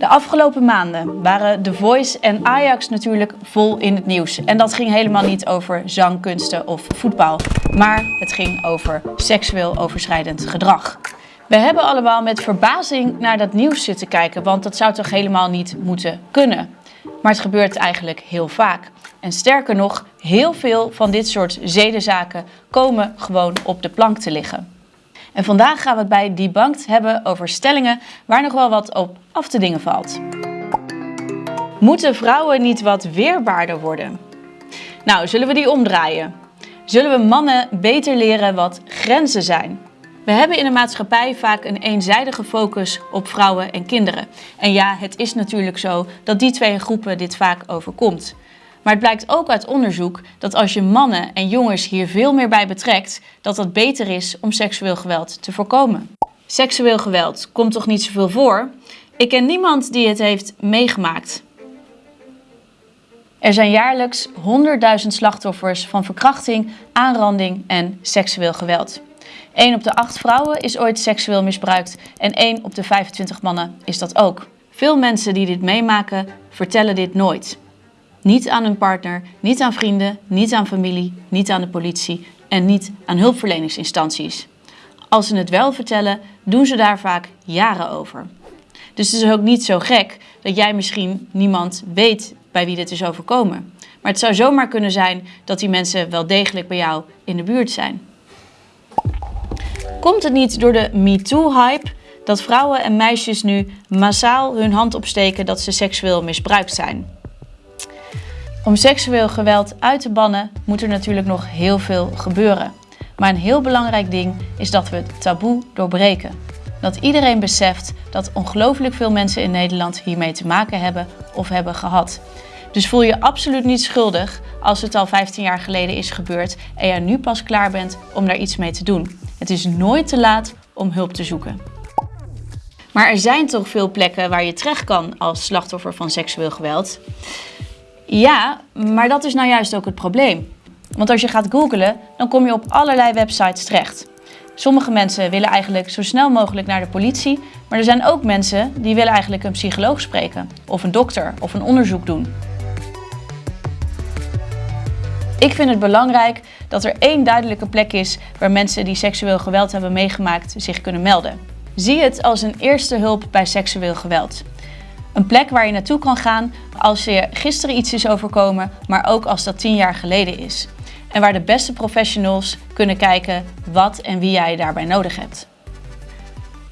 De afgelopen maanden waren The Voice en Ajax natuurlijk vol in het nieuws. En dat ging helemaal niet over zangkunsten of voetbal, maar het ging over seksueel overschrijdend gedrag. We hebben allemaal met verbazing naar dat nieuws zitten kijken, want dat zou toch helemaal niet moeten kunnen. Maar het gebeurt eigenlijk heel vaak. En sterker nog, heel veel van dit soort zedenzaken komen gewoon op de plank te liggen. En vandaag gaan we het bij Debunked hebben over stellingen waar nog wel wat op af te dingen valt. Moeten vrouwen niet wat weerbaarder worden? Nou, zullen we die omdraaien? Zullen we mannen beter leren wat grenzen zijn? We hebben in de maatschappij vaak een eenzijdige focus op vrouwen en kinderen. En ja, het is natuurlijk zo dat die twee groepen dit vaak overkomt. Maar het blijkt ook uit onderzoek dat als je mannen en jongens hier veel meer bij betrekt, dat dat beter is om seksueel geweld te voorkomen. Seksueel geweld komt toch niet zoveel voor? Ik ken niemand die het heeft meegemaakt. Er zijn jaarlijks 100.000 slachtoffers van verkrachting, aanranding en seksueel geweld. 1 op de 8 vrouwen is ooit seksueel misbruikt en 1 op de 25 mannen is dat ook. Veel mensen die dit meemaken vertellen dit nooit. Niet aan hun partner, niet aan vrienden, niet aan familie, niet aan de politie en niet aan hulpverleningsinstanties. Als ze het wel vertellen, doen ze daar vaak jaren over. Dus het is ook niet zo gek dat jij misschien niemand weet bij wie dit is overkomen. Maar het zou zomaar kunnen zijn dat die mensen wel degelijk bij jou in de buurt zijn. Komt het niet door de MeToo-hype dat vrouwen en meisjes nu massaal hun hand opsteken dat ze seksueel misbruikt zijn? Om seksueel geweld uit te bannen moet er natuurlijk nog heel veel gebeuren. Maar een heel belangrijk ding is dat we het taboe doorbreken. Dat iedereen beseft dat ongelooflijk veel mensen in Nederland hiermee te maken hebben of hebben gehad. Dus voel je absoluut niet schuldig als het al 15 jaar geleden is gebeurd en jij nu pas klaar bent om daar iets mee te doen. Het is nooit te laat om hulp te zoeken. Maar er zijn toch veel plekken waar je terecht kan als slachtoffer van seksueel geweld. Ja, maar dat is nou juist ook het probleem. Want als je gaat googlen, dan kom je op allerlei websites terecht. Sommige mensen willen eigenlijk zo snel mogelijk naar de politie, maar er zijn ook mensen die willen eigenlijk een psycholoog spreken, of een dokter, of een onderzoek doen. Ik vind het belangrijk dat er één duidelijke plek is waar mensen die seksueel geweld hebben meegemaakt zich kunnen melden. Zie het als een eerste hulp bij seksueel geweld. Een plek waar je naartoe kan gaan als je gisteren iets is overkomen, maar ook als dat tien jaar geleden is. En waar de beste professionals kunnen kijken wat en wie jij daarbij nodig hebt.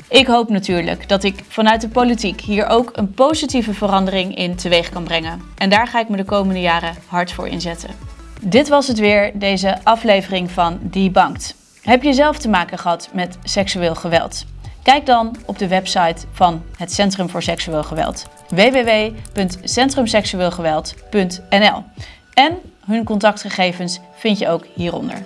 Ik hoop natuurlijk dat ik vanuit de politiek hier ook een positieve verandering in teweeg kan brengen. En daar ga ik me de komende jaren hard voor inzetten. Dit was het weer, deze aflevering van Debunked. Heb je zelf te maken gehad met seksueel geweld? Kijk dan op de website van het Centrum voor Seksueel Geweld www.centrumseksueelgeweld.nl en hun contactgegevens vind je ook hieronder.